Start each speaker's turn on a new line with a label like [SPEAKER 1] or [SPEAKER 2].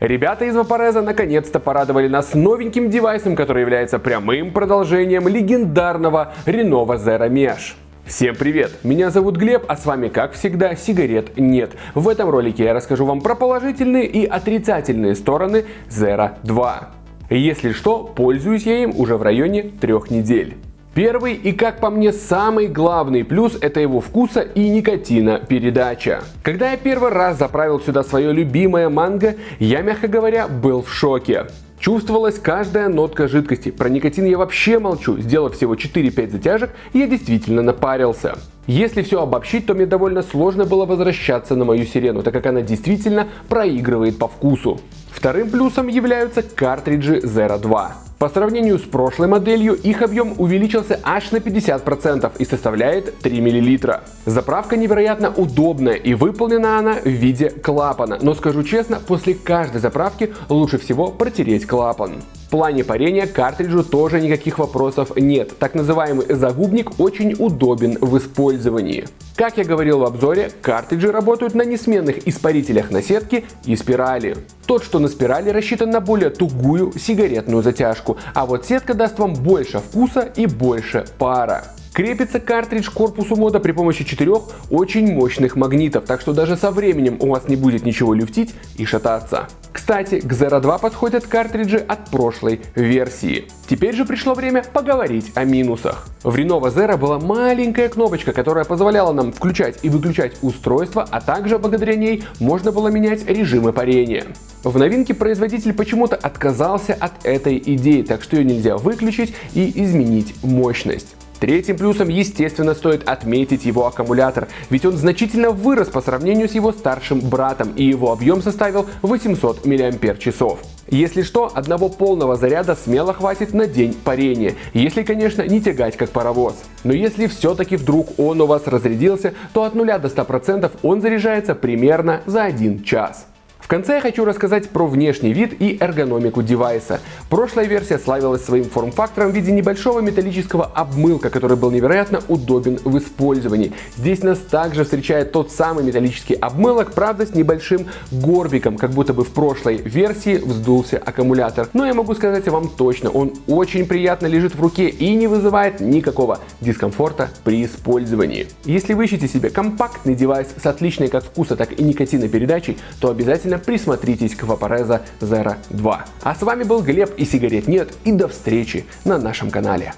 [SPEAKER 1] Ребята из Vaporeza наконец-то порадовали нас новеньким девайсом, который является прямым продолжением легендарного Renova Zero Mesh. Всем привет! Меня зовут Глеб, а с вами, как всегда, сигарет нет. В этом ролике я расскажу вам про положительные и отрицательные стороны Zero 2. Если что, пользуюсь я им уже в районе трех недель. Первый и, как по мне, самый главный плюс – это его вкуса и никотина передача. Когда я первый раз заправил сюда свое любимое манго, я, мягко говоря, был в шоке. Чувствовалась каждая нотка жидкости. Про никотин я вообще молчу. Сделав всего 4-5 затяжек, я действительно напарился. Если все обобщить, то мне довольно сложно было возвращаться на мою сирену, так как она действительно проигрывает по вкусу. Вторым плюсом являются картриджи Zero 2. По сравнению с прошлой моделью, их объем увеличился аж на 50% и составляет 3 мл. Заправка невероятно удобная и выполнена она в виде клапана, но скажу честно, после каждой заправки лучше всего протереть клапан. В плане парения картриджу тоже никаких вопросов нет. Так называемый загубник очень удобен в использовании. Как я говорил в обзоре, картриджи работают на несменных испарителях на сетке и спирали. Тот, что на спирали, рассчитан на более тугую сигаретную затяжку, а вот сетка даст вам больше вкуса и больше пара. Крепится картридж к корпусу мода при помощи четырех очень мощных магнитов, так что даже со временем у вас не будет ничего люфтить и шататься. Кстати, к Zero 2 подходят картриджи от прошлой версии. Теперь же пришло время поговорить о минусах. В Renova Zero была маленькая кнопочка, которая позволяла нам включать и выключать устройство, а также благодаря ней можно было менять режимы парения. В новинке производитель почему-то отказался от этой идеи, так что ее нельзя выключить и изменить мощность. Третьим плюсом, естественно, стоит отметить его аккумулятор, ведь он значительно вырос по сравнению с его старшим братом, и его объем составил 800 мАч. Если что, одного полного заряда смело хватит на день парения, если, конечно, не тягать как паровоз. Но если все-таки вдруг он у вас разрядился, то от 0 до 100% он заряжается примерно за 1 час конце я хочу рассказать про внешний вид и эргономику девайса. Прошлая версия славилась своим форм-фактором в виде небольшого металлического обмылка, который был невероятно удобен в использовании. Здесь нас также встречает тот самый металлический обмылок, правда с небольшим горбиком, как будто бы в прошлой версии вздулся аккумулятор. Но я могу сказать вам точно, он очень приятно лежит в руке и не вызывает никакого дискомфорта при использовании. Если вы ищете себе компактный девайс с отличной как вкуса, так и никотинопередачей, то обязательно присмотритесь к Vaporeza Zero 2. А с вами был Глеб и сигарет нет и до встречи на нашем канале.